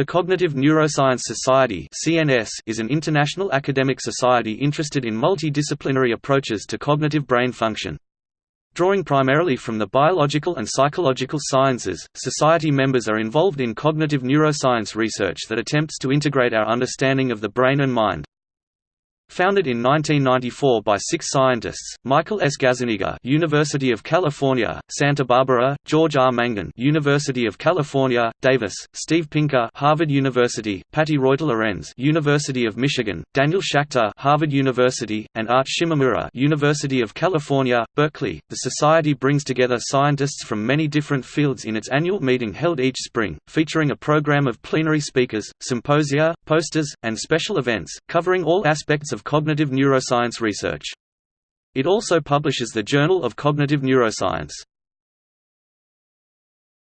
The Cognitive Neuroscience Society is an international academic society interested in multidisciplinary approaches to cognitive brain function. Drawing primarily from the biological and psychological sciences, society members are involved in cognitive neuroscience research that attempts to integrate our understanding of the brain and mind. Founded in 1994 by six scientists: Michael S. Gazzaniga, University of California, Santa Barbara; George R. Mangun, University of California, Davis; Steve Pinker, Harvard University; Patti Reuter-Lorenz, University of Michigan; Daniel Schacter, Harvard University; and Art Shimamura University of California, Berkeley. The society brings together scientists from many different fields in its annual meeting held each spring, featuring a program of plenary speakers, symposia, posters, and special events covering all aspects of of cognitive neuroscience research. It also publishes the Journal of Cognitive Neuroscience.